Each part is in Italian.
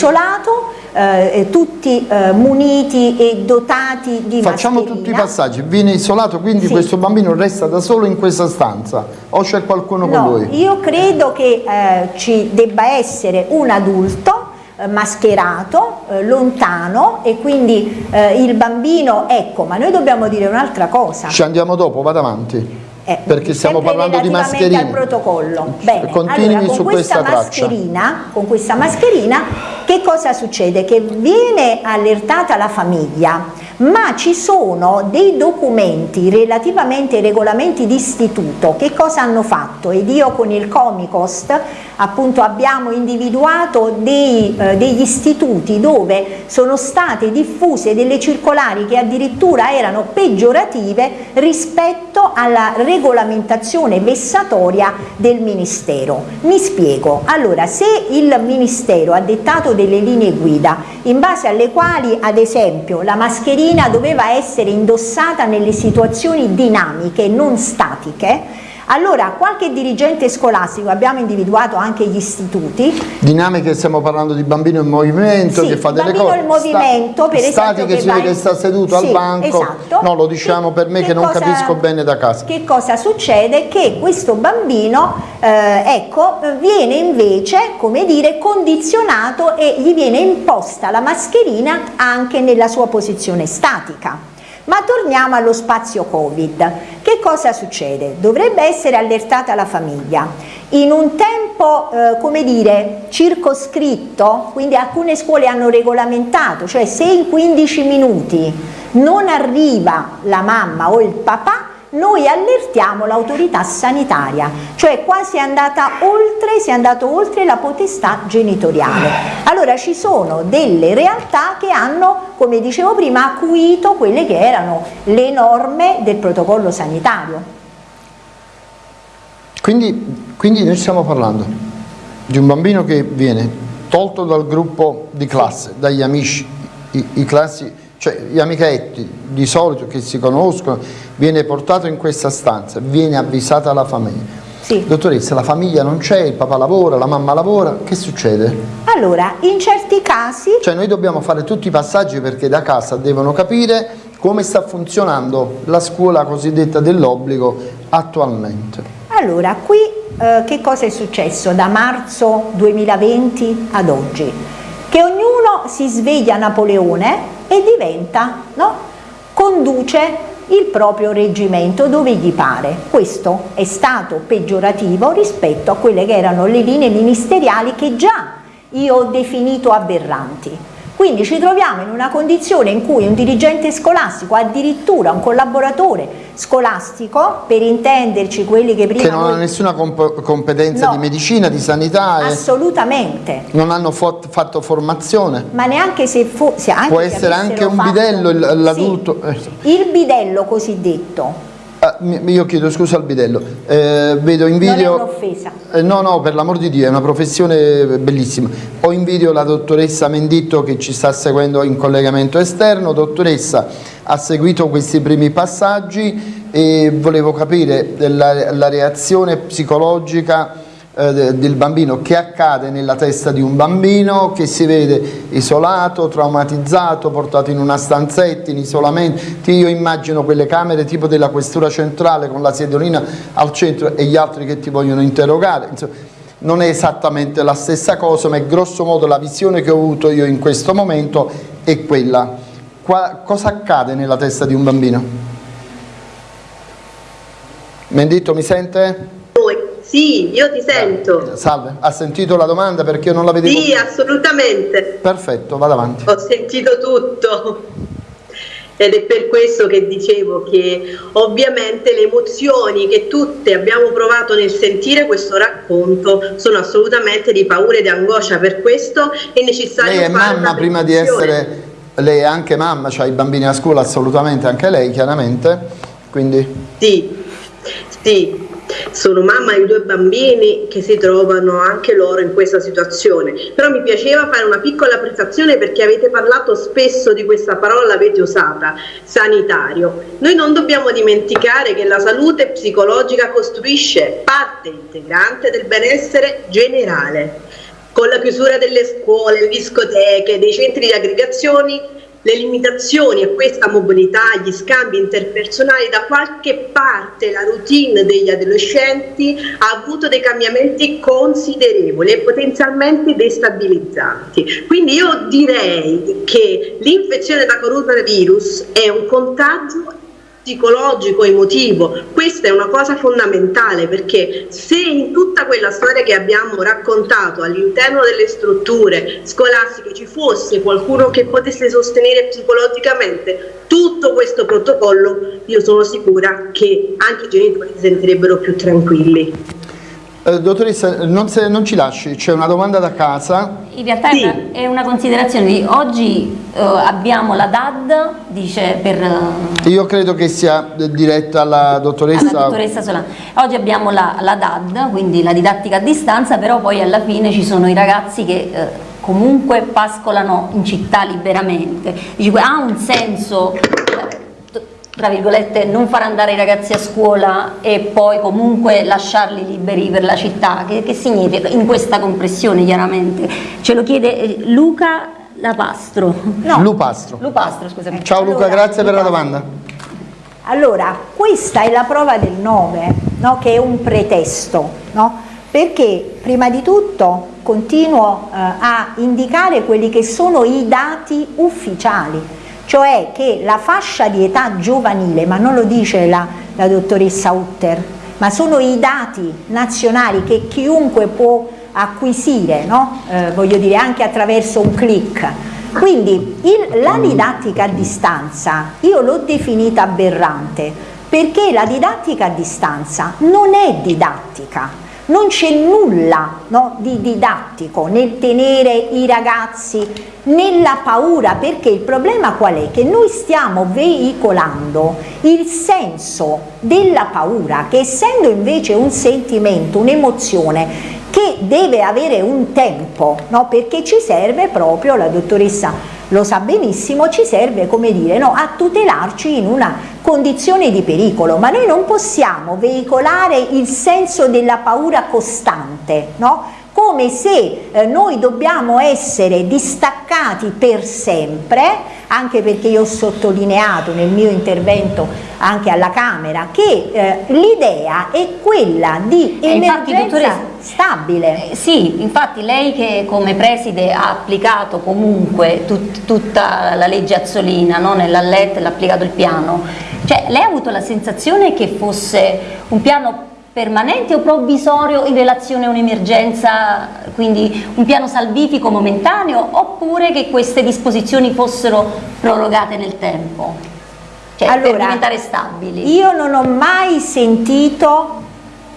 isolato, eh, tutti eh, muniti e dotati di Facciamo mascherina. tutti i passaggi, viene isolato quindi Sì. questo bambino resta da solo in questa stanza o c'è qualcuno con No, lui? io credo che eh, ci debba essere un adulto eh, mascherato, eh, lontano e quindi eh, il bambino, ecco, ma noi dobbiamo dire un'altra cosa. Ci andiamo dopo, vado avanti. Eh, Perché stiamo parlando di mascherine. al protocollo. Bene, Continui allora, con su questa, questa con questa mascherina che cosa succede? Che viene allertata la famiglia, ma ci sono dei documenti relativamente ai regolamenti di istituto. Che cosa hanno fatto? Ed io con il Comicost appunto abbiamo individuato dei, eh, degli istituti dove sono state diffuse delle circolari che addirittura erano peggiorative rispetto alla regolamentazione vessatoria del Ministero. Mi spiego, allora se il Ministero ha dettato delle linee guida in base alle quali ad esempio la mascherina doveva essere indossata nelle situazioni dinamiche non statiche, allora qualche dirigente scolastico, abbiamo individuato anche gli istituti, Dinamiche, stiamo parlando di bambino in movimento Sì, che fa delle bambino cose. in movimento, per esempio, Statiche che si va vede in- che sta seduto Sì, al banco. esatto. No, lo diciamo per me che, non cosa- capisco bene da casa. Che cosa succede? Che questo bambino, eh, ecco, viene invece, come dire, condizionato e gli viene imposta la mascherina anche nella sua posizione statica. Ma torniamo allo spazio Covid. Che cosa succede? Dovrebbe essere allertata la famiglia. In un tempo, eh, come dire, circoscritto, quindi alcune scuole hanno regolamentato, cioè se in 15 minuti non arriva la mamma o il papà, noi allertiamo l'autorità sanitaria, cioè qua si è andata oltre, si è andato oltre la potestà genitoriale. Allora ci sono delle realtà che hanno, come dicevo prima, acuito quelle che erano le norme del protocollo sanitario. Quindi, quindi noi stiamo parlando di un bambino che viene tolto dal gruppo di classe, dagli amici, i, i classi, cioè gli amichetti di solito che si conoscono, viene portato in questa stanza, viene avvisata la famiglia. Sì. Dottoressa, la famiglia non c'è, il papà lavora, la mamma lavora, che succede? Allora, in certi casi Cioè noi dobbiamo fare tutti i passaggi perché da casa devono capire come sta funzionando la scuola cosiddetta dell'obbligo attualmente. Allora, qui eh, che cosa è successo da marzo 2020 ad oggi? Che ognuno si sveglia Napoleone e diventa, no? conduce il proprio reggimento dove gli pare. Questo è stato peggiorativo rispetto a quelle che erano le linee ministeriali che già io ho definito aberranti. Quindi ci troviamo in una condizione in cui un dirigente scolastico, addirittura un collaboratore scolastico, per intenderci quelli che prima Che non noi- ha nessuna comp- competenza No. di medicina, di sanità, assolutamente, non hanno fatto formazione. ma neanche se fosse anche Può se essere anche un fatto- bidello Sì. l'adulto. eh. Il bidello cosiddetto Ah, io chiedo scusa al bidello, Eh, vedo in non è video... un'offesa. Eh, no, no, per l'amor di Dio, è una professione bellissima. Ho in video la dottoressa Menditto che ci sta seguendo in collegamento esterno. Dottoressa, ha seguito questi primi passaggi e volevo capire la, la reazione psicologica eh, de- del bambino, che accade nella testa di un bambino che si vede isolato, traumatizzato, portato in una stanzetta, in isolamento. Io immagino quelle camere tipo della questura centrale con la sedolina al centro e gli altri che ti vogliono interrogare. Insomma, non è esattamente la stessa cosa, ma grosso modo la visione che ho avuto io in questo momento è quella. Qua- cosa accade nella testa di un bambino? Menditto mi sente? Sì, io ti sento. Salve, ha sentito la domanda perché io non la vedevo? Sì, assolutamente. Perfetto, vado avanti. Ho sentito tutto. Ed è per questo che dicevo che ovviamente le emozioni che tutte abbiamo provato nel sentire questo racconto sono assolutamente di paura e di angoscia, per questo è necessario Lei è mamma prima di essere, lei è anche mamma, ha i bambini a scuola, assolutamente anche lei chiaramente, quindi Sì, sì, sono mamma di due bambini che si trovano anche loro in questa situazione. Però mi piaceva fare una piccola prestazione perché avete parlato spesso di questa parola, l'avete usata, sanitario. Noi non dobbiamo dimenticare che la salute psicologica costruisce parte integrante del benessere generale con la chiusura delle scuole, le discoteche, dei centri di aggregazioni, le limitazioni a questa mobilità, gli scambi interpersonali, da qualche parte la routine degli adolescenti ha avuto dei cambiamenti considerevoli e potenzialmente destabilizzanti. Quindi io direi che l'infezione da coronavirus è un contagio psicologico, emotivo. Questa è una cosa fondamentale perché se in tutta quella storia che abbiamo raccontato all'interno delle strutture scolastiche ci fosse qualcuno che potesse sostenere psicologicamente tutto questo protocollo, io sono sicura che anche i genitori si sentirebbero più tranquilli. Eh, dottoressa, non, se, non, ci lasci, c'è una domanda da casa. In realtà sì. è una considerazione, oggi eh, abbiamo la DAD, dice per... Eh, Io credo che sia diretta alla dottoressa... Alla dottoressa Solano. Oggi abbiamo la, la, DAD, quindi la didattica a distanza, però poi alla fine ci sono i ragazzi che... Eh, comunque pascolano in città liberamente. Dice, ha un senso tra virgolette, non far andare i ragazzi a scuola e poi comunque lasciarli liberi per la città, che, che significa in questa compressione chiaramente? Ce lo chiede eh, Luca Lapastro. No, Lupastro. Lupastro, scusami. Ciao Luca, allora, grazie Lupastro. per la domanda. Allora, questa è la prova del 9, no? che è un pretesto, no? perché prima di tutto continuo eh, a indicare quelli che sono i dati ufficiali cioè che la fascia di età giovanile, ma non lo dice la, la dottoressa Utter, ma sono i dati nazionali che chiunque può acquisire, no? eh, voglio dire anche attraverso un click. Quindi il, la didattica a distanza io l'ho definita aberrante perché la didattica a distanza non è didattica, non c'è nulla no, di didattico nel tenere i ragazzi nella paura, perché il problema qual è? Che noi stiamo veicolando il senso della paura, che essendo invece un sentimento, un'emozione, che deve avere un tempo, no? perché ci serve proprio, la dottoressa lo sa benissimo, ci serve come dire, no, a tutelarci in una condizione di pericolo, ma noi non possiamo veicolare il senso della paura costante, no? Come se eh, noi dobbiamo essere distaccati per sempre, anche perché io ho sottolineato nel mio intervento anche alla Camera che eh, l'idea è quella di emergenza stabile. Eh, sì, infatti lei che come preside ha applicato comunque tut, tutta la legge Azzolina no? nella LET, l'ha applicato il piano, cioè lei ha avuto la sensazione che fosse un piano permanente o provvisorio in relazione a un'emergenza, quindi un piano salvifico momentaneo, oppure che queste disposizioni fossero prorogate nel tempo, cioè allora, per diventare stabili? Io non ho mai sentito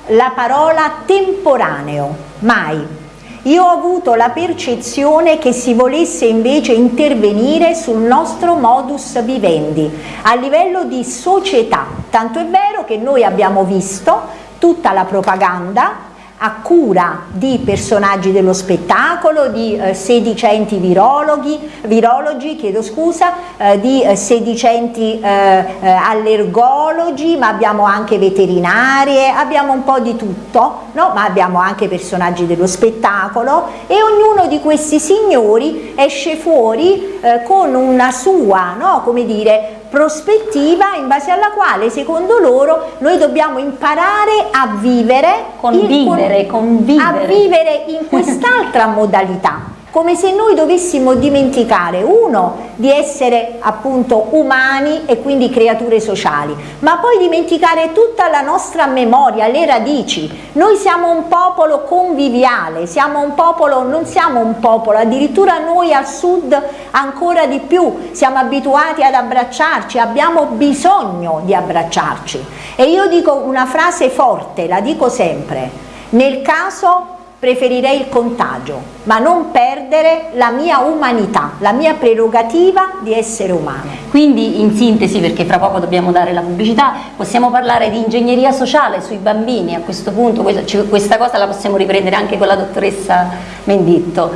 la parola temporaneo, mai. Io ho avuto la percezione che si volesse invece intervenire sul nostro modus vivendi a livello di società, tanto è vero che noi abbiamo visto tutta la propaganda a cura di personaggi dello spettacolo, di eh, sedicenti virologhi, virologi, chiedo scusa, eh, di eh, sedicenti eh, eh, allergologi, ma abbiamo anche veterinarie, abbiamo un po' di tutto, no? ma abbiamo anche personaggi dello spettacolo e ognuno di questi signori esce fuori eh, con una sua, no? come dire, prospettiva in base alla quale secondo loro noi dobbiamo imparare a vivere, convivere, in, convivere. a vivere in quest'altra modalità come se noi dovessimo dimenticare, uno, di essere appunto umani e quindi creature sociali, ma poi dimenticare tutta la nostra memoria, le radici. Noi siamo un popolo conviviale, siamo un popolo, non siamo un popolo, addirittura noi al sud ancora di più, siamo abituati ad abbracciarci, abbiamo bisogno di abbracciarci. E io dico una frase forte, la dico sempre, nel caso preferirei il contagio, ma non perdere la mia umanità, la mia prerogativa di essere umano. Quindi in sintesi, perché fra poco dobbiamo dare la pubblicità, possiamo parlare di ingegneria sociale sui bambini, a questo punto questa cosa la possiamo riprendere anche con la dottoressa Menditto.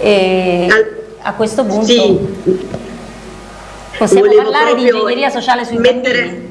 E a questo punto sì. possiamo Volevo parlare di ingegneria sociale sui mettere... bambini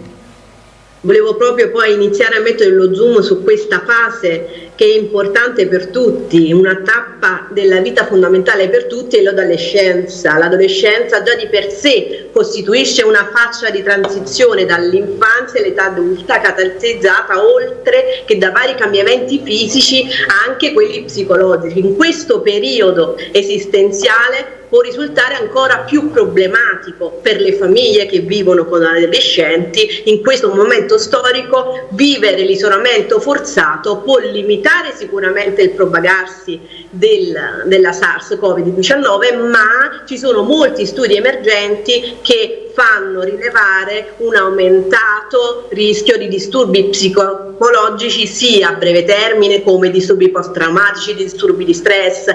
Volevo proprio poi iniziare a mettere lo zoom su questa fase che è importante per tutti, una tappa della vita fondamentale per tutti è l'adolescenza. L'adolescenza già di per sé costituisce una faccia di transizione dall'infanzia all'età adulta caratterizzata oltre che da vari cambiamenti fisici anche quelli psicologici. In questo periodo esistenziale può risultare ancora più problematico per le famiglie che vivono con adolescenti. In questo momento storico vivere l'isolamento forzato può limitare sicuramente il propagarsi del, della SARS-CoV-19, ma ci sono molti studi emergenti che fanno rilevare un aumentato rischio di disturbi psicologici sia a breve termine come disturbi post-traumatici, disturbi di stress,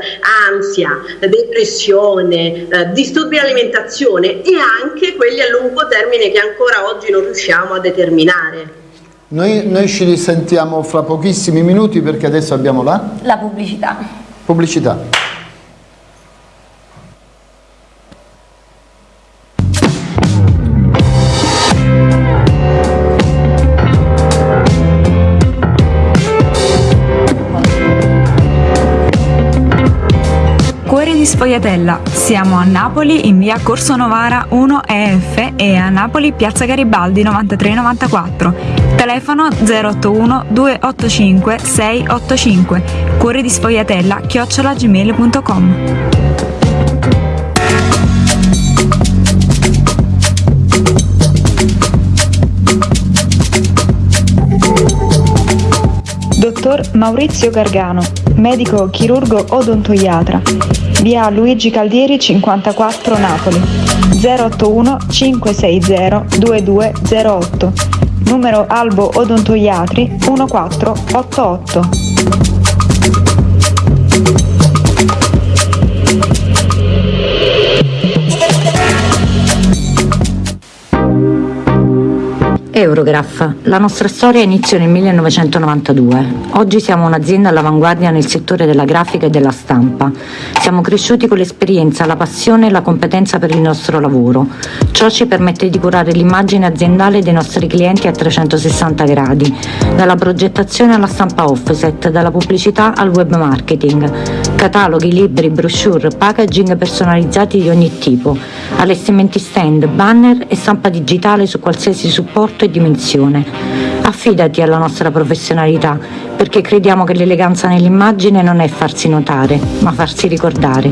ansia, depressione, eh, disturbi di alimentazione e anche quelli a lungo termine che ancora oggi non riusciamo a determinare. Noi, noi ci risentiamo fra pochissimi minuti perché adesso abbiamo la... La pubblicità. Pubblicità. Sfogliatella. Siamo a Napoli in via Corso Novara 1 EF e a Napoli piazza Garibaldi 9394. Telefono 081 285 685. Cuore di Sfogliatella chiocciolagmail.com. Dottor Maurizio Gargano, medico chirurgo odontoiatra. Via Luigi Caldieri 54 Napoli. 081 560 2208 numero Albo Odontoiatri 1488 Eurograph. La nostra storia iniziò nel 1992. Oggi siamo un'azienda all'avanguardia nel settore della grafica e della stampa. Siamo cresciuti con l'esperienza, la passione e la competenza per il nostro lavoro. Ciò ci permette di curare l'immagine aziendale dei nostri clienti a 360 gradi, dalla progettazione alla stampa offset, dalla pubblicità al web marketing, cataloghi, libri, brochure, packaging personalizzati di ogni tipo, allestimenti stand, banner e stampa digitale su qualsiasi supporto e dimensione. Affidati alla nostra professionalità, perché crediamo che l'eleganza nell'immagine non è farsi notare, ma farsi ricordare.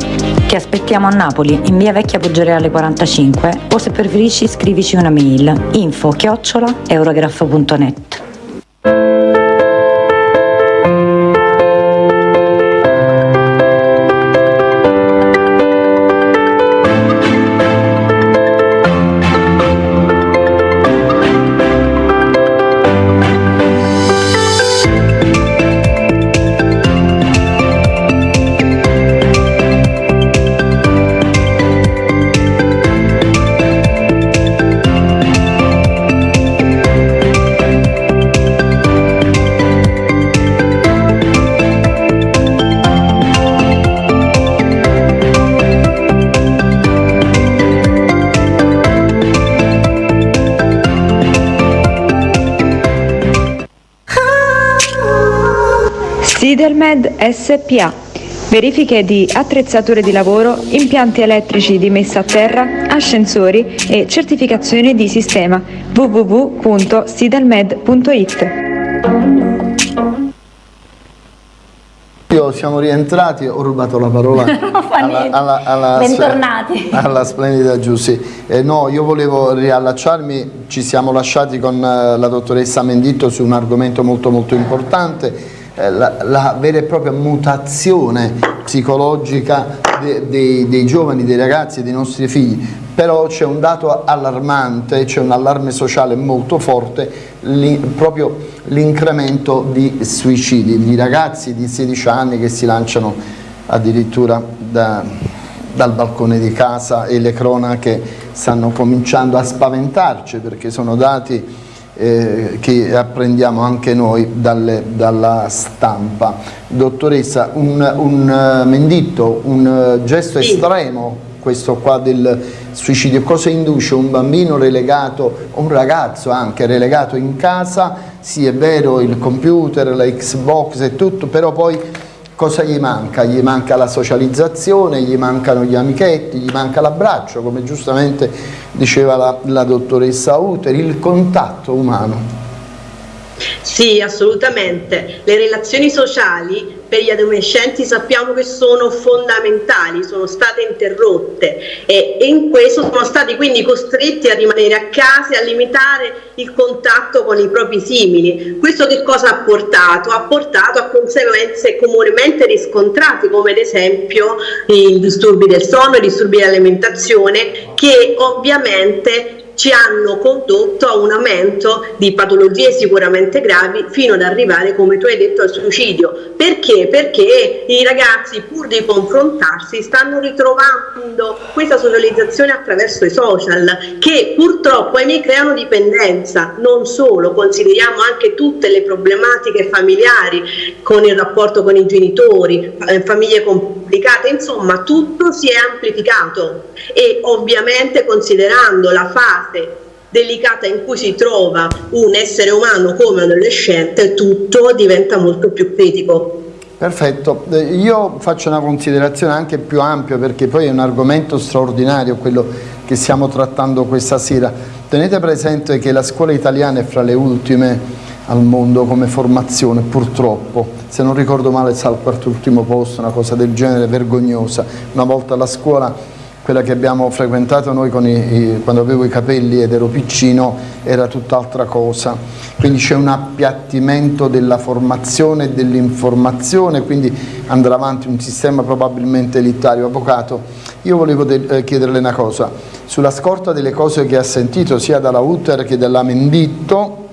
Ti aspettiamo a Napoli, in via Vecchia Poggioreale 45, o se preferisci scrivici una mail info chiocciola eurograph.net. Sidermed SPA. Verifiche di attrezzature di lavoro, impianti elettrici di messa a terra, ascensori e certificazione di sistema www.sidermed.it. Siamo rientrati, ho rubato la parola alla, alla, alla, Bentornati. alla splendida Giussi. Eh, no, io volevo riallacciarmi, ci siamo lasciati con eh, la dottoressa Menditto su un argomento molto molto importante la, la, vera e propria mutazione psicologica de, de, dei giovani, dei ragazzi, dei nostri figli, però c'è un dato allarmante, c'è un allarme sociale molto forte, li, proprio l'incremento di suicidi, di ragazzi di 16 anni che si lanciano addirittura da, dal balcone di casa e le cronache stanno cominciando a spaventarci perché sono dati eh, che apprendiamo anche noi dalle, dalla stampa. Dottoressa, un, un uh, menditto, un uh, gesto sì. estremo questo qua del suicidio, cosa induce un bambino relegato, un ragazzo anche relegato in casa, sì è vero il computer, la Xbox e tutto, però poi cosa gli manca? Gli manca la socializzazione, gli mancano gli amichetti, gli manca l'abbraccio, come giustamente diceva la, la dottoressa Uter, il contatto umano. Sì, assolutamente. Le relazioni sociali per gli adolescenti sappiamo che sono fondamentali, sono state interrotte e, in questo sono stati quindi costretti a rimanere a casa e a limitare il contatto con i propri simili. Questo che cosa ha portato? Ha portato a conseguenze comunemente riscontrate come ad esempio i disturbi del sonno, i disturbi dell'alimentazione che ovviamente ci hanno condotto a un aumento di patologie sicuramente gravi fino ad arrivare, come tu hai detto, al suicidio. Perché? Perché i ragazzi, pur di confrontarsi, stanno ritrovando questa socializzazione attraverso i social, che purtroppo ahimè creano dipendenza. Non solo, consideriamo anche tutte le problematiche familiari con il rapporto con i genitori, eh, famiglie complicate, insomma tutto si è amplificato e ovviamente considerando la fase delicata in cui si trova un essere umano come adolescente, tutto diventa molto più critico. Perfetto, eh, io faccio una considerazione anche più ampia perché poi è un argomento straordinario quello che stiamo trattando questa sera. Tenete presente che la scuola italiana è fra le ultime al mondo come formazione, purtroppo, se non ricordo male sta al quarto ultimo posto, una cosa del genere vergognosa. Una volta la scuola quella che abbiamo frequentato noi i, i, quando avevo i capelli ed ero piccino era tutt'altra cosa, quindi c'è un appiattimento della formazione e dell'informazione, quindi andrà avanti un sistema probabilmente elitario. Avvocato, io volevo eh, chiederle una cosa, sulla scorta delle cose che ha sentito sia dalla Uter che dalla Menditto,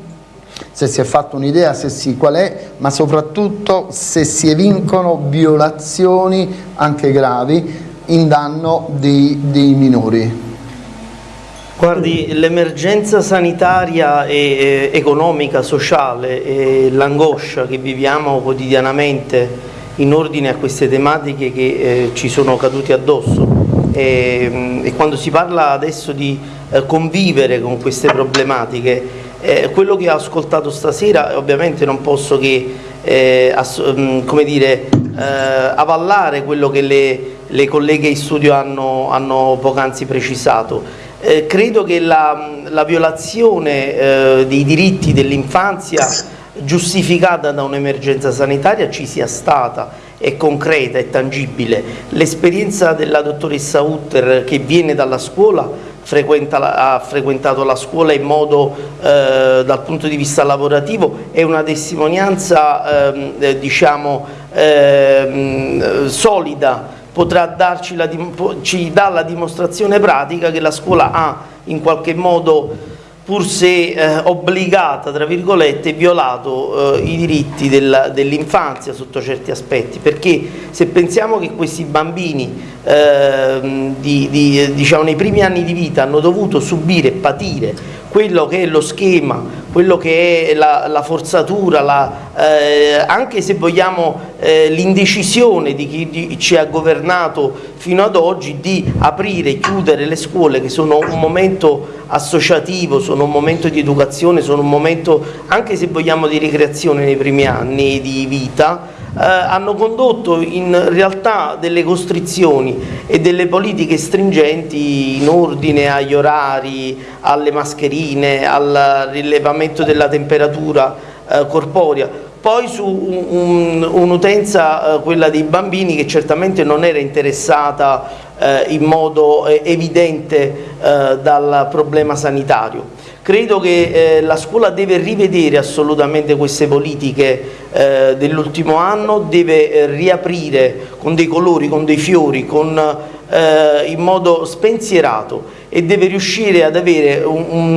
se si è fatto un'idea, se sì qual è, ma soprattutto se si evincono violazioni anche gravi in danno dei, dei minori? Guardi, l'emergenza sanitaria e economica, sociale e l'angoscia che viviamo quotidianamente in ordine a queste tematiche che eh, ci sono caduti addosso e, e, quando si parla adesso di eh, convivere con queste problematiche, eh, quello che ho ascoltato stasera ovviamente non posso che eh, mm, come dire, eh, avallare quello che le le colleghe in studio hanno, hanno poc'anzi precisato. Eh, credo che la, la violazione eh, dei diritti dell'infanzia giustificata da un'emergenza sanitaria ci sia stata, è concreta, è tangibile. L'esperienza della dottoressa Utter che viene dalla scuola frequenta, ha frequentato la scuola in modo eh, dal punto di vista lavorativo è una testimonianza ehm, eh, diciamo eh, solida. Potrà darci la, ci dà la dimostrazione pratica che la scuola ha in qualche modo pur se eh, obbligata, tra virgolette, violato eh, i diritti dell'infanzia sotto certi aspetti, perché se pensiamo che questi bambini eh, di, di, diciamo, nei primi anni di vita hanno dovuto subire patire quello che è lo schema, quello che è la, la forzatura, la, eh, anche se vogliamo eh, l'indecisione di chi di, ci ha governato fino ad oggi di aprire e chiudere le scuole che sono un momento associativo, sono un momento di educazione, sono un momento anche se vogliamo di ricreazione nei primi anni di vita, eh, hanno condotto in realtà delle costrizioni e delle politiche stringenti in ordine agli orari, alle mascherine, al rilevamento della temperatura eh, corporea poi su un'utenza, un, eh, quella dei bambini, che certamente non era interessata eh, in modo eh, evidente eh, dal problema sanitario. Credo che eh, la scuola deve rivedere assolutamente queste politiche eh, dell'ultimo anno, deve eh, riaprire con dei colori, con dei fiori, con, eh, in modo spensierato e deve riuscire ad avere un'utenza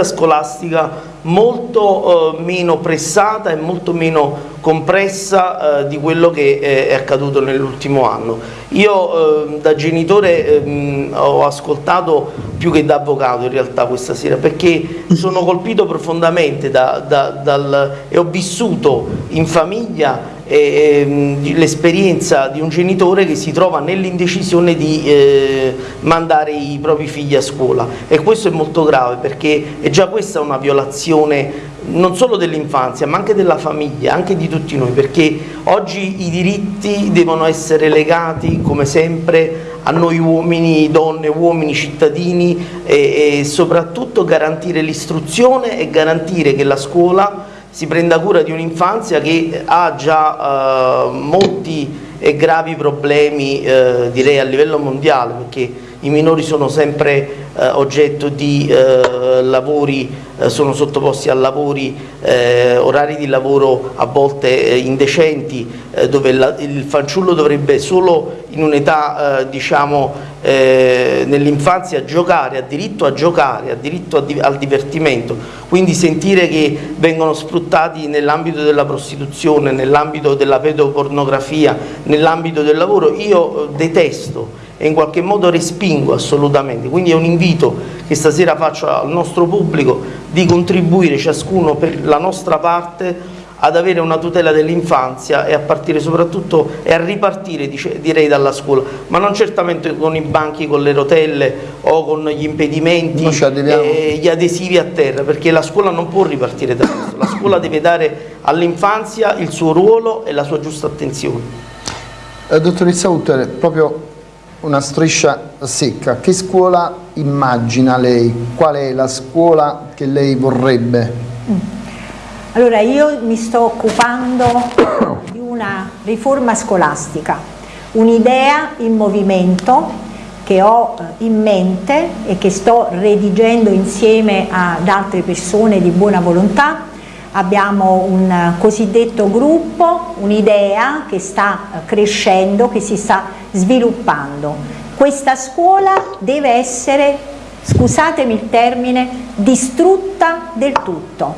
un, un, scolastica molto eh, meno pressata e molto meno compressa eh, di quello che eh, è accaduto nell'ultimo anno. Io eh, da genitore ehm, ho ascoltato più che da avvocato in realtà questa sera perché sono colpito profondamente da, da, dal, e ho vissuto in famiglia eh, l'esperienza di un genitore che si trova nell'indecisione di eh, mandare i propri figli a scuola. E questo è molto grave perché è già questa una violazione non solo dell'infanzia ma anche della famiglia, anche di tutti noi perché oggi i diritti devono essere legati come sempre a noi uomini, donne, uomini, cittadini e, e soprattutto garantire l'istruzione e garantire che la scuola si prenda cura di un'infanzia che ha già eh, molti e gravi problemi eh, direi a livello mondiale perché i minori sono sempre eh, oggetto di eh, lavori, eh, sono sottoposti a lavori, eh, orari di lavoro a volte eh, indecenti, eh, dove la, il fanciullo dovrebbe solo in un'età diciamo nell'infanzia giocare, ha diritto a giocare, ha diritto a, al divertimento, quindi sentire che vengono sfruttati nell'ambito della prostituzione, nell'ambito della pedopornografia, nell'ambito del lavoro, io detesto e in qualche modo respingo assolutamente, quindi è un invito che stasera faccio al nostro pubblico di contribuire ciascuno per la nostra parte ad avere una tutela dell'infanzia e a partire soprattutto e a ripartire direi dalla scuola, ma non certamente con i banchi con le rotelle o con gli impedimenti e gli adesivi a terra, perché la scuola non può ripartire da questo, la scuola deve dare all'infanzia il suo ruolo e la sua giusta attenzione. Eh, dottoressa Utter, proprio una striscia secca. Che scuola immagina lei? Qual è la scuola che lei vorrebbe? Mm. Allora io mi sto occupando di una riforma scolastica, un'idea in movimento che ho eh, in mente e che sto redigendo insieme ad altre persone di buona volontà abbiamo un cosiddetto gruppo, un'idea che sta eh, crescendo, che si sta sviluppando. Questa scuola deve essere, scusatemi il termine, distrutta del tutto,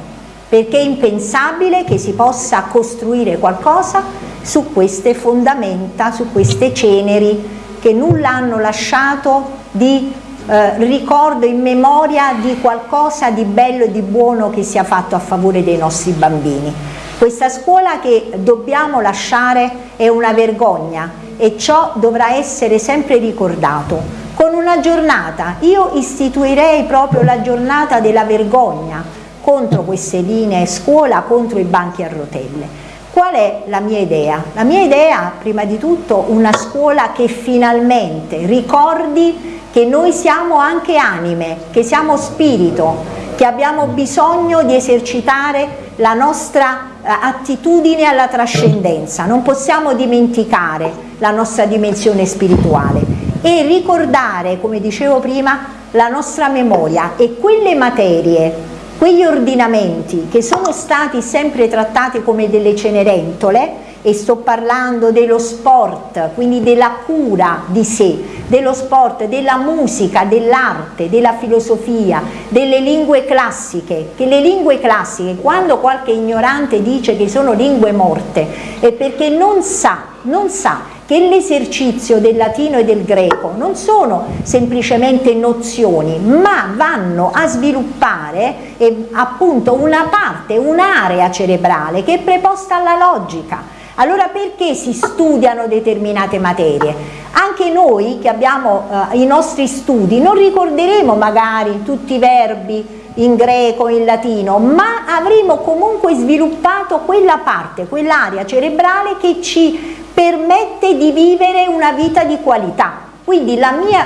perché è impensabile che si possa costruire qualcosa su queste fondamenta, su queste ceneri che nulla hanno lasciato di eh, ricordo in memoria di qualcosa di bello e di buono che sia fatto a favore dei nostri bambini. Questa scuola che dobbiamo lasciare è una vergogna e ciò dovrà essere sempre ricordato. Con una giornata, io istituirei proprio la giornata della vergogna contro queste linee scuola, contro i banchi a rotelle. Qual è la mia idea? La mia idea, prima di tutto, una scuola che finalmente ricordi che noi siamo anche anime, che siamo spirito, che abbiamo bisogno di esercitare la nostra eh, attitudine alla trascendenza, non possiamo dimenticare la nostra dimensione spirituale e ricordare, come dicevo prima, la nostra memoria e quelle materie, quegli ordinamenti che sono stati sempre trattati come delle cenerentole, e sto parlando dello sport, quindi della cura di sé, dello sport, della musica, dell'arte, della filosofia, delle lingue classiche, che le lingue classiche, quando qualche ignorante dice che sono lingue morte, è perché non sa, non sa che l'esercizio del latino e del greco non sono semplicemente nozioni, ma vanno a sviluppare eh, appunto una parte, un'area cerebrale che è preposta alla logica, allora perché si studiano determinate materie? Anche noi che abbiamo eh, i nostri studi non ricorderemo magari tutti i verbi in greco, in latino, ma avremo comunque sviluppato quella parte, quell'area cerebrale che ci permette di vivere una vita di qualità. Quindi la mia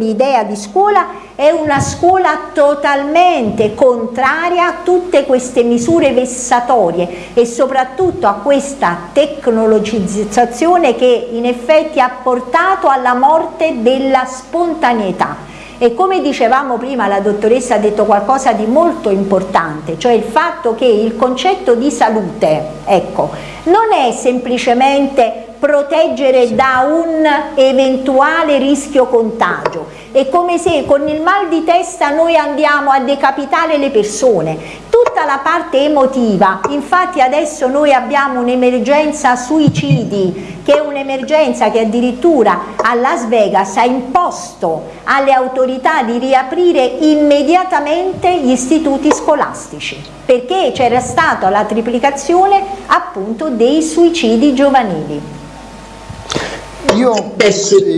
idea di scuola è una scuola totalmente contraria a tutte queste misure vessatorie e soprattutto a questa tecnologizzazione che in effetti ha portato alla morte della spontaneità. E come dicevamo prima, la dottoressa ha detto qualcosa di molto importante, cioè il fatto che il concetto di salute, ecco, non è semplicemente proteggere da un eventuale rischio contagio. È come se con il mal di testa noi andiamo a decapitare le persone. tutta la parte emotiva, infatti adesso noi abbiamo un'emergenza suicidi, che è un'emergenza che addirittura a Las Vegas ha imposto alle autorità di riaprire immediatamente gli istituti scolastici, perché c'era stata la triplicazione appunto dei suicidi giovanili. Io,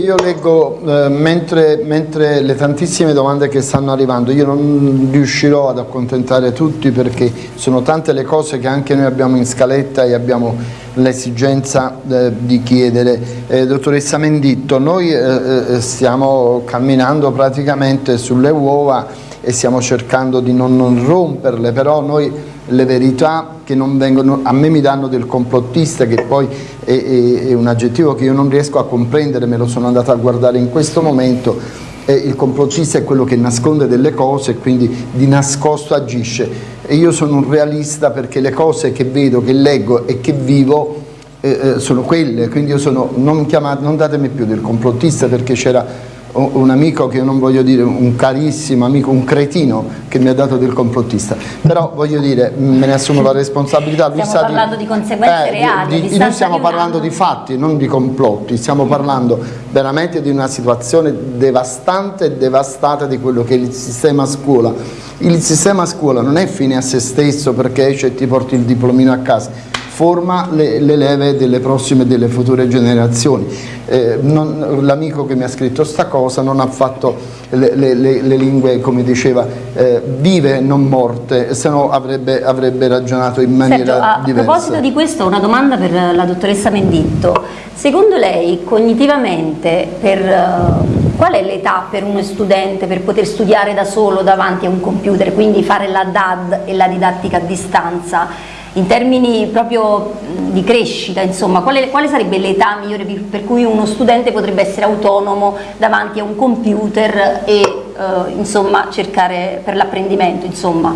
io leggo eh, mentre, mentre, le tantissime domande che stanno arrivando, io non riuscirò ad accontentare tutti perché sono tante le cose che anche noi abbiamo in scaletta e abbiamo l'esigenza eh, di chiedere. Eh, dottoressa Menditto, noi eh, eh, stiamo camminando praticamente sulle uova e stiamo cercando di non, non romperle, però noi le verità che non vengono, a me mi danno del complottista che poi è, è, è un aggettivo che io non riesco a comprendere, me lo sono andato a guardare in questo momento, eh, il complottista è quello che nasconde delle cose e quindi di nascosto agisce. E io sono un realista perché le cose che vedo, che leggo e che vivo eh, eh sono quelle, quindi io sono, non, chiamate, non datemi più del complottista perché c'era un amico che non voglio dire un carissimo amico, un cretino che mi ha dato del complottista, però voglio dire me ne assumo la responsabilità. Lui stiamo parlando di, di conseguenze eh, reali. Di, di, noi stiamo parlando di fatti, non di complotti, stiamo parlando veramente di una situazione devastante e devastata di quello che è il sistema scuola. Il sistema scuola non è fine a se stesso perché esce e ti porti il diplomino a casa, forma le, le leve delle prossime e delle future generazioni. Eh, L'amico che mi ha scritto sta cosa non ha fatto le, le, le lingue, come diceva, eh, vive non morte, se no avrebbe, avrebbe, ragionato in maniera certo, a, diversa. A proposito di questo, una domanda per la dottoressa Menditto. Secondo lei, cognitivamente, per, uh, qual è l'età per uno studente per poter studiare da solo davanti a un computer, quindi fare la DAD e la didattica a distanza? In termini proprio di crescita, insomma, quale, quale sarebbe l'età migliore per cui uno studente potrebbe essere autonomo davanti a un computer e eh, insomma, cercare per l'apprendimento, insomma.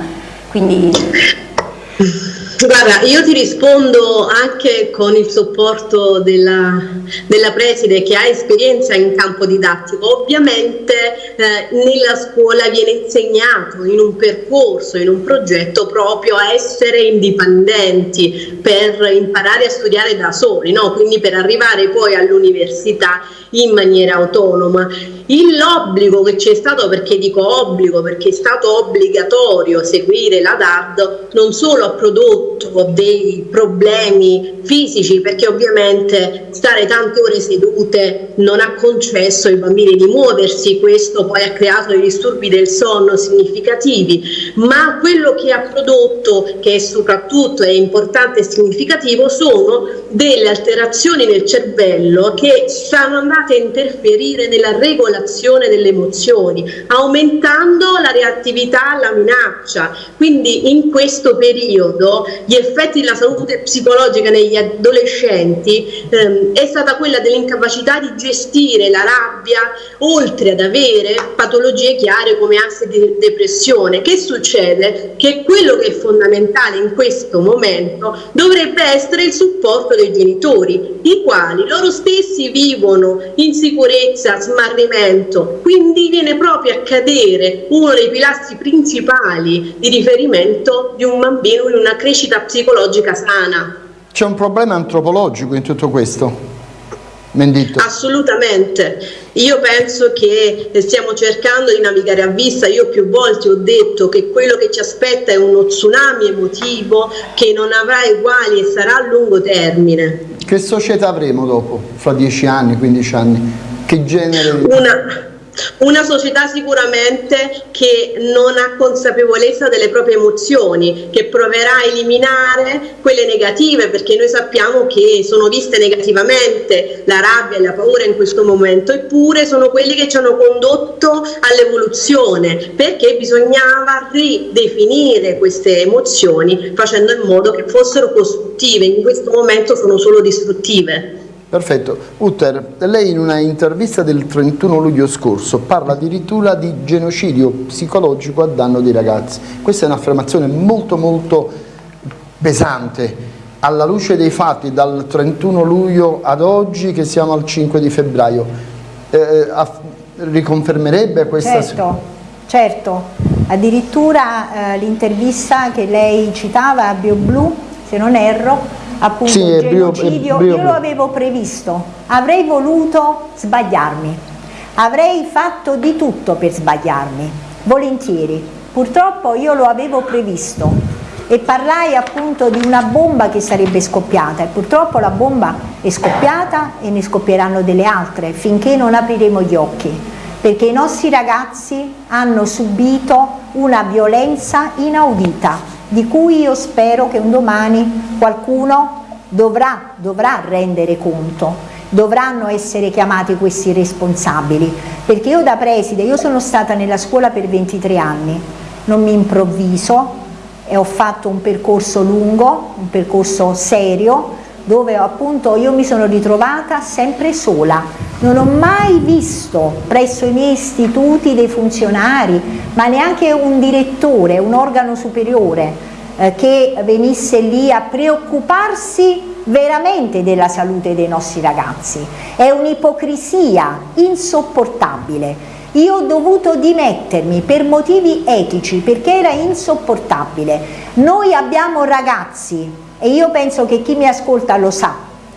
Quindi... Guarda, io ti rispondo anche con il supporto della, della preside che ha esperienza in campo didattico. Ovviamente eh, nella scuola viene insegnato in un percorso, in un progetto proprio a essere indipendenti per imparare a studiare da soli, no? quindi per arrivare poi all'università in maniera autonoma. L'obbligo che c'è stato, perché dico obbligo, perché è stato obbligatorio seguire la DAD, non solo ha prodotto dei problemi fisici, perché ovviamente stare tante ore sedute non ha concesso ai bambini di muoversi, questo poi ha creato dei disturbi del sonno significativi, ma quello che ha prodotto, che soprattutto è importante e significativo, sono delle alterazioni nel cervello che stanno andate a interferire nella regolazione regolazione delle emozioni, aumentando la reattività alla minaccia. Quindi in questo periodo gli effetti della salute psicologica negli adolescenti ehm, è stata quella dell'incapacità di gestire la rabbia, oltre ad avere patologie chiare come ansia di depressione. Che succede? Che quello che è fondamentale in questo momento dovrebbe essere il supporto dei genitori, i quali loro stessi vivono insicurezza, smarrimento, momento, quindi viene proprio a cadere uno dei pilastri principali di riferimento di un bambino in una crescita psicologica sana. C'è un problema antropologico in tutto questo? Mendito. Assolutamente, io penso che stiamo cercando di navigare a vista, io più volte ho detto che quello che ci aspetta è uno tsunami emotivo che non avrà uguali e sarà a lungo termine. Che società avremo dopo, fra 10 anni, 15 anni? Che genere? Una, una società sicuramente che non ha consapevolezza delle proprie emozioni, che proverà a eliminare quelle negative, perché noi sappiamo che sono viste negativamente la rabbia e la paura in questo momento, eppure sono quelli che ci hanno condotto all'evoluzione, perché bisognava ridefinire queste emozioni facendo in modo che fossero costruttive, in questo momento sono solo distruttive. Perfetto. Utter, lei in una intervista del 31 luglio scorso parla addirittura di genocidio psicologico a danno dei ragazzi. Questa è un'affermazione molto molto pesante alla luce dei fatti dal 31 luglio ad oggi che siamo al 5 di febbraio. Eh, riconfermerebbe questa... Certo, certo. Addirittura eh, l'intervista che lei citava a BioBlu, se non erro, appunto Sì, il Brio- genocidio, è Brio io lo avevo previsto, avrei voluto sbagliarmi, avrei fatto di tutto per sbagliarmi, volentieri. Purtroppo io lo avevo previsto. E parlai appunto di una bomba che sarebbe scoppiata. E purtroppo la bomba è scoppiata e ne scoppieranno delle altre finché non apriremo gli occhi. Perché i nostri ragazzi hanno subito una violenza inaudita di cui io spero che un domani qualcuno dovrà, dovrà rendere conto. Dovranno essere chiamati questi responsabili. Perché io da preside, io sono stata nella scuola per 23 anni. Non mi improvviso e ho fatto un percorso lungo, un percorso serio, dove appunto io mi sono ritrovata sempre sola. Non ho mai visto presso i miei istituti dei funzionari, ma neanche un direttore, un organo superiore, eh, che venisse lì a preoccuparsi veramente della salute dei nostri ragazzi. È un'ipocrisia insopportabile. Io ho dovuto dimettermi per motivi etici perché era insopportabile. Noi abbiamo ragazzi, e io penso che chi mi ascolta lo sa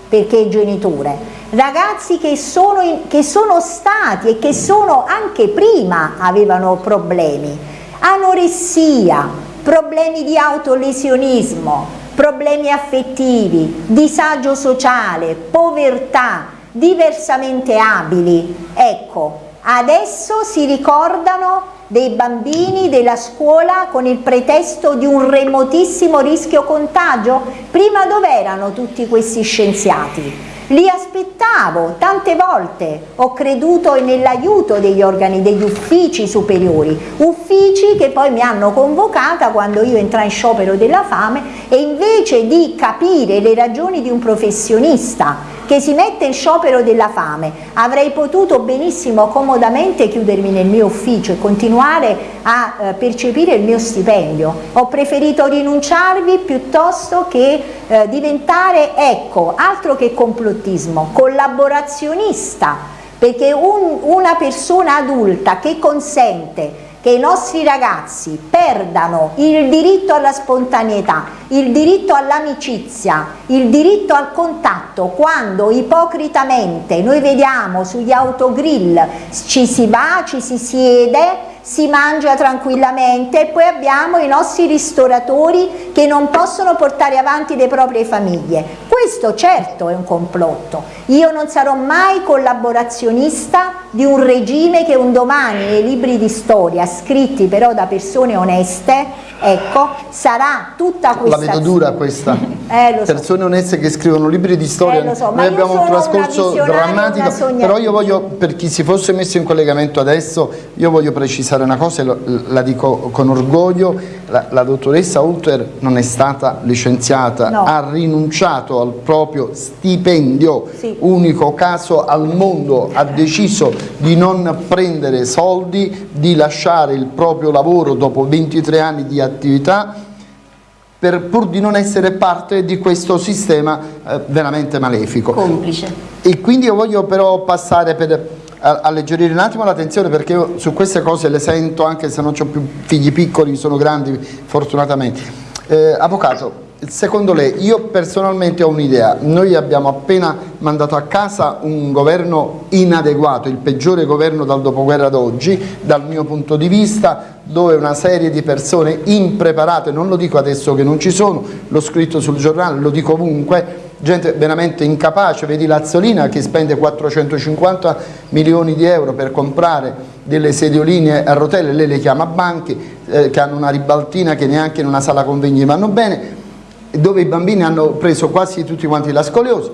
perché è genitore, ragazzi che sono, in- che sono stati e che sono anche prima avevano problemi, anoressia, problemi di autolesionismo, problemi affettivi, disagio sociale, povertà, diversamente abili. Ecco, adesso si ricordano dei bambini della scuola con il pretesto di un remotissimo rischio contagio? Prima dov'erano tutti questi scienziati? Li aspettavo tante volte, ho creduto nell'aiuto degli organi, degli uffici superiori, uffici che poi mi hanno convocata quando io entrai in sciopero della fame e invece di capire le ragioni di un professionista che si mette in sciopero della fame, avrei potuto benissimo comodamente chiudermi nel mio ufficio e continuare a eh, percepire il mio stipendio. Ho preferito rinunciarvi piuttosto che eh, diventare, ecco, altro che complottismo, collaborazionista, perché un- una persona adulta che consente che i nostri ragazzi perdano il diritto alla spontaneità, il diritto all'amicizia, il diritto al contatto, quando ipocritamente noi vediamo sugli autogrill ci si va, ci si siede, si mangia tranquillamente e poi abbiamo i nostri ristoratori che non possono portare avanti le proprie famiglie. Questo certo è un complotto. Io non sarò mai collaborazionista di un regime che un domani nei libri di storia, scritti però da persone oneste, ecco, sarà tutta La questa... vedo dura questa. Eh, so. Persone oneste che scrivono libri di storia. Eh, so, Noi abbiamo un trascorso drammatico. Però io voglio, per chi si fosse messo in collegamento adesso, io voglio precisare una cosa e la dico con orgoglio. La, la dottoressa Ulter non è stata licenziata, No. ha rinunciato al proprio stipendio, Sì. unico caso al mondo, ha deciso di non prendere soldi, di lasciare il proprio lavoro dopo 23 anni di attività per, pur di non essere parte di questo sistema eh, veramente malefico. complice. E quindi io voglio però passare per alleggerire un attimo l'attenzione perché io su queste cose le sento anche se non ho più figli piccoli, sono grandi fortunatamente. Eh, avvocato, secondo lei, io personalmente ho un'idea, noi abbiamo appena mandato a casa un governo inadeguato, il peggiore governo dal dopoguerra ad oggi, dal mio punto di vista, dove una serie di persone impreparate, non lo dico adesso che non ci sono, l'ho scritto sul giornale, lo dico ovunque, gente veramente incapace, vedi Lazzolina che spende 450 milioni di euro per comprare delle sedioline a rotelle, lei le chiama banchi, eh, che hanno una ribaltina che neanche in una sala convegni vanno bene, dove i bambini hanno preso quasi tutti quanti la scoliosi,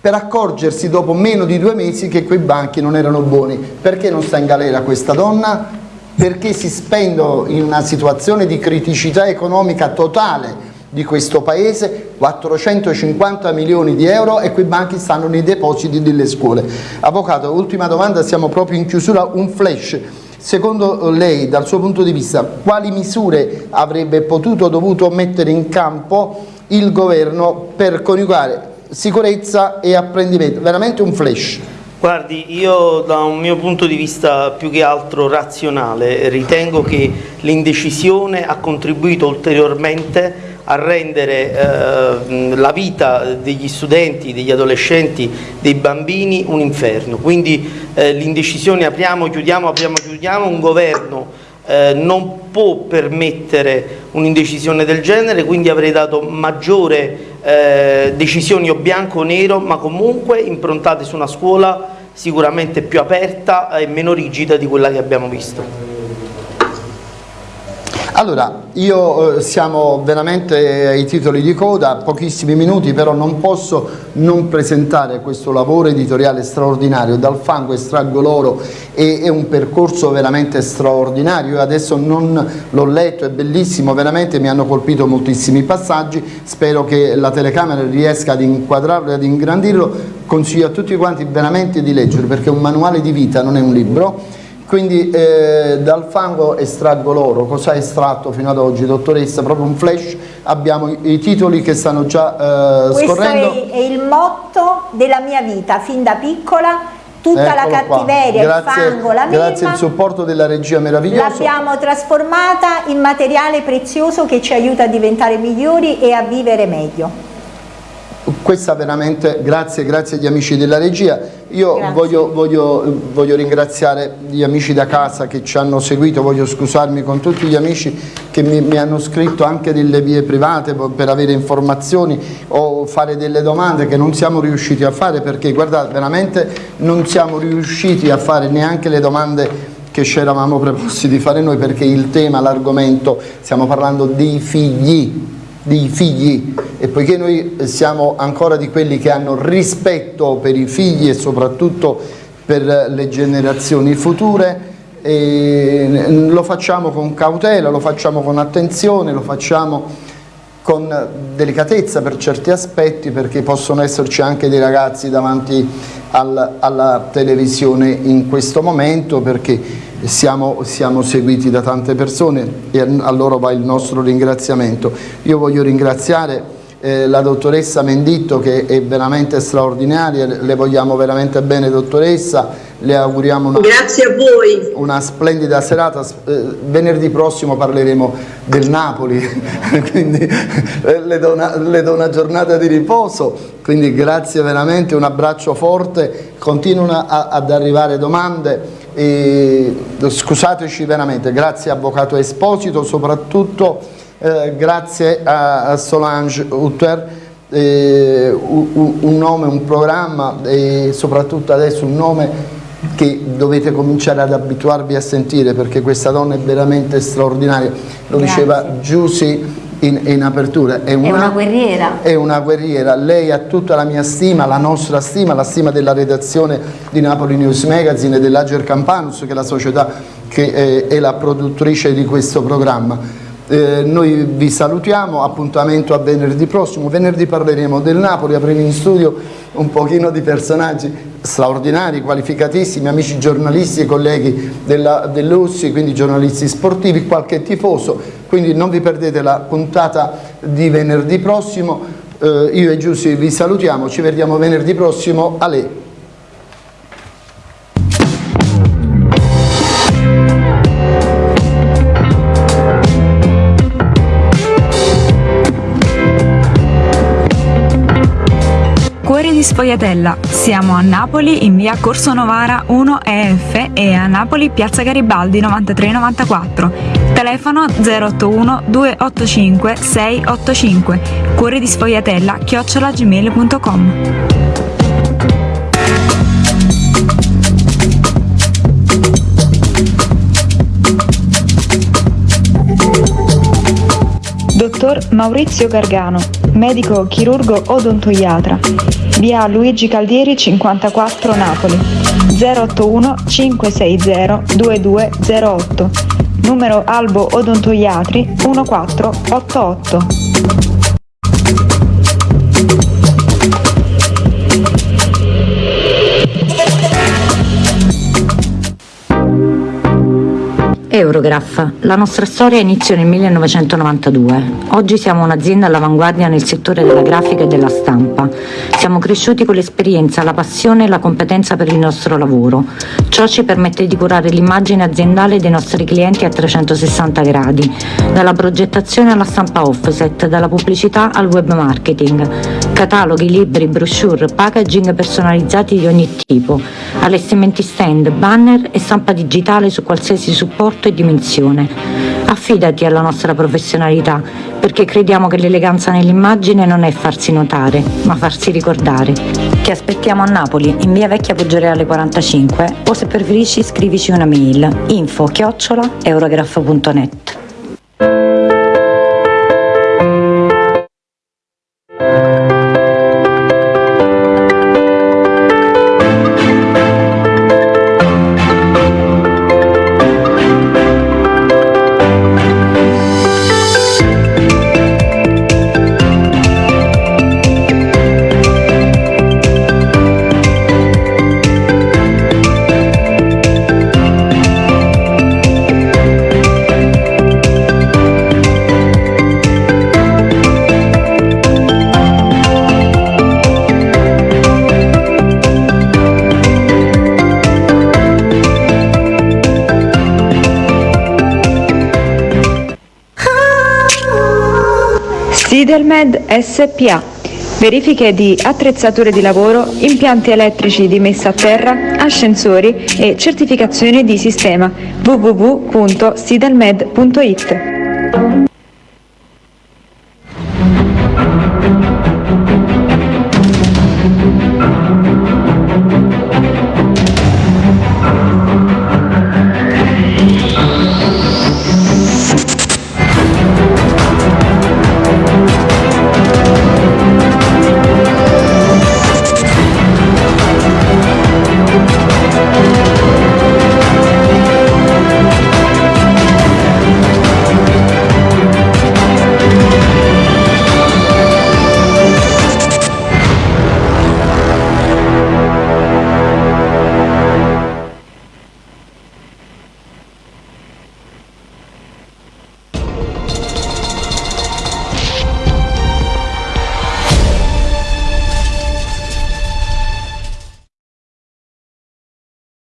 per accorgersi dopo meno di due mesi che quei banchi non erano buoni. Perché non sta in galera questa donna? Perché si spendono in una situazione di criticità economica totale di questo paese 450 milioni di euro e quei banchi stanno nei depositi delle scuole. Avvocato, ultima domanda, siamo proprio in chiusura, un flash. Secondo lei, dal suo punto di vista, quali misure avrebbe potuto o dovuto mettere in campo il governo per coniugare sicurezza e apprendimento? Veramente un flash. Guardi, io da un mio punto di vista più che altro razionale ritengo che l'indecisione ha contribuito ulteriormente a rendere eh, la vita degli studenti, degli adolescenti, dei bambini un inferno. Quindi eh, l'indecisione apriamo, chiudiamo, apriamo, chiudiamo, un governo eh, non può permettere un'indecisione del genere, quindi avrei dato maggiore eh, decisioni o bianco o nero, ma comunque improntate su una scuola sicuramente più aperta e meno rigida di quella che abbiamo visto. Allora, io eh, siamo veramente ai titoli di coda, pochissimi minuti, però non posso non presentare questo lavoro editoriale straordinario, dal fango estraggo l'oro, è, è, un percorso veramente straordinario, io adesso non l'ho letto, è bellissimo, veramente mi hanno colpito moltissimi passaggi, spero che la telecamera riesca ad inquadrarlo e ad ingrandirlo, consiglio a tutti quanti veramente di leggere perché è un manuale di vita, non è un libro, quindi eh, dal fango estraggo l'oro, cosa ha estratto fino ad oggi dottoressa? Proprio un flash, abbiamo i, i titoli che stanno già eh, scorrendo. Questo è, è, il motto della mia vita, fin da piccola, tutta Eccolo la cattiveria, grazie, il fango, la Grazie al supporto della regia meravigliosa. L'abbiamo trasformata in materiale prezioso che ci aiuta a diventare migliori e a vivere meglio questa veramente, grazie, grazie agli amici della regia, io voglio, voglio, voglio, ringraziare gli amici da casa che ci hanno seguito, voglio scusarmi con tutti gli amici che mi, mi, hanno scritto anche delle vie private per avere informazioni o fare delle domande che non siamo riusciti a fare perché guardate veramente non siamo riusciti a fare neanche le domande che ci eravamo preposti di fare noi perché il tema, l'argomento, stiamo parlando dei figli, di figli. E poiché noi siamo ancora di quelli che hanno rispetto per i figli e soprattutto per le generazioni future lo facciamo con cautela, lo facciamo con attenzione, lo facciamo con delicatezza per certi aspetti perché possono esserci anche dei ragazzi davanti al, alla televisione in questo momento perché siamo, siamo, seguiti da tante persone e a loro va il nostro ringraziamento. Io voglio ringraziare eh, la dottoressa Menditto che è veramente straordinaria, le vogliamo veramente bene dottoressa, le auguriamo una, una splendida serata, eh, venerdì prossimo parleremo del Napoli, quindi eh, le, do una, le do una giornata di riposo, quindi grazie veramente, un abbraccio forte, continuano ad arrivare domande, e, scusateci veramente, grazie Avvocato Esposito, soprattutto eh, grazie a, a Solange Utter, eh, un, un, nome, un programma e soprattutto adesso un nome che dovete cominciare ad abituarvi a sentire perché questa donna è veramente straordinaria, lo grazie. diceva Giussi in, in, apertura. È una, è una, guerriera. È una guerriera. Lei ha tutta la mia stima, la nostra stima, la stima della redazione di Napoli News Magazine e dell'Ager Campanus, che è la società che è, è la produttrice di questo programma. Eh, noi vi salutiamo, appuntamento a venerdì prossimo, venerdì parleremo del Napoli, avremo in studio un pochino di personaggi straordinari, qualificatissimi, amici giornalisti e colleghi dell'USSI, quindi giornalisti sportivi, qualche tifoso, quindi non vi perdete la puntata di venerdì prossimo, eh, io e Giussi vi salutiamo, ci vediamo venerdì prossimo, a Sfogliatella. Siamo a Napoli in via Corso Novara 1 EF e a Napoli piazza Garibaldi 9394. Telefono 081 285 685. Cuore di sfogliatella chiocciolagmail.com. Dottor Maurizio Gargano, medico chirurgo odontoiatra via Luigi Caldieri 54 Napoli. 081 560 2208 numero Albo Odontoiatri 1488 Eurograph. La nostra storia iniziò nel 1992. Oggi siamo un'azienda all'avanguardia nel settore della grafica e della stampa. Siamo cresciuti con l'esperienza, la passione e la competenza per il nostro lavoro. Ciò ci permette di curare l'immagine aziendale dei nostri clienti a 360 gradi, dalla progettazione alla stampa offset, dalla pubblicità al web marketing. Cataloghi, libri, brochure, packaging personalizzati di ogni tipo, allestimenti stand, banner e stampa digitale su qualsiasi supporto e dimensione. Affidati alla nostra professionalità, perché crediamo che l'eleganza nell'immagine non è farsi notare, ma farsi ricordare. Ti aspettiamo a Napoli, in via Vecchia Poggioreale 45, o se preferisci scrivici una mail info chiocciola eurograph.net. Sidelmed SPA. Verifiche di attrezzature di lavoro, impianti elettrici di messa a terra, ascensori e certificazione di sistema www.sidelmed.it.